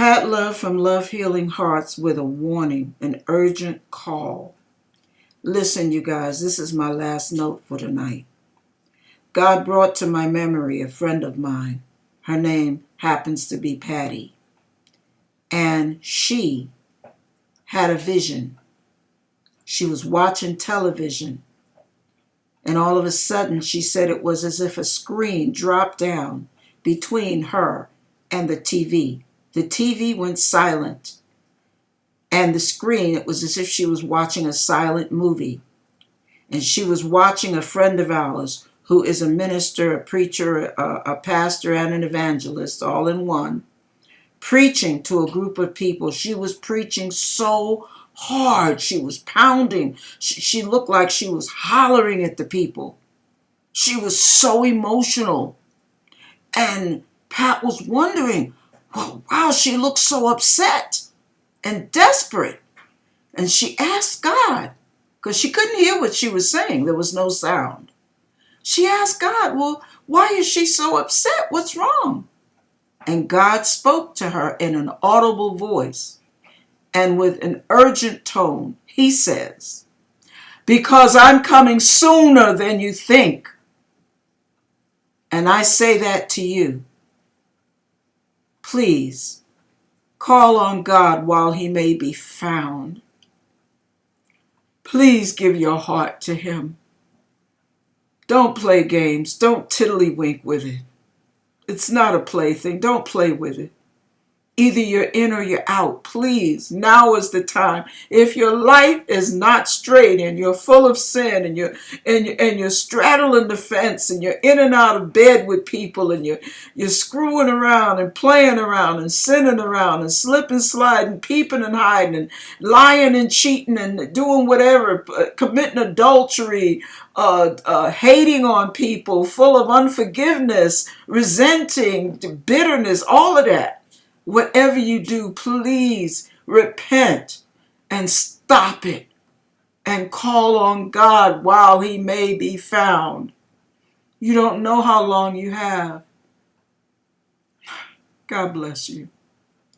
Pat Love from Love Healing Hearts with a warning, an urgent call. Listen, you guys, this is my last note for tonight. God brought to my memory a friend of mine. Her name happens to be Patty. And she had a vision. She was watching television. And all of a sudden, she said it was as if a screen dropped down between her and the TV. The TV went silent. And the screen, it was as if she was watching a silent movie. And she was watching a friend of ours who is a minister, a preacher, a, a pastor, and an evangelist all in one, preaching to a group of people. She was preaching so hard. She was pounding. She, she looked like she was hollering at the people. She was so emotional. And Pat was wondering, well, wow, she looks so upset and desperate. And she asked God, because she couldn't hear what she was saying. There was no sound. She asked God, well, why is she so upset? What's wrong? And God spoke to her in an audible voice and with an urgent tone. He says, Because I'm coming sooner than you think. And I say that to you. Please call on God while he may be found. Please give your heart to him. Don't play games. Don't tiddlywink with it. It's not a plaything. Don't play with it. Either you're in or you're out. Please, now is the time. If your life is not straight and you're full of sin and you're and and you're straddling the fence and you're in and out of bed with people and you're you're screwing around and playing around and sinning around and slipping, sliding, peeping and hiding and lying and cheating and doing whatever, uh, committing adultery, uh, uh, hating on people, full of unforgiveness, resenting, bitterness, all of that Whatever you do, please repent and stop it and call on God while he may be found. You don't know how long you have. God bless you.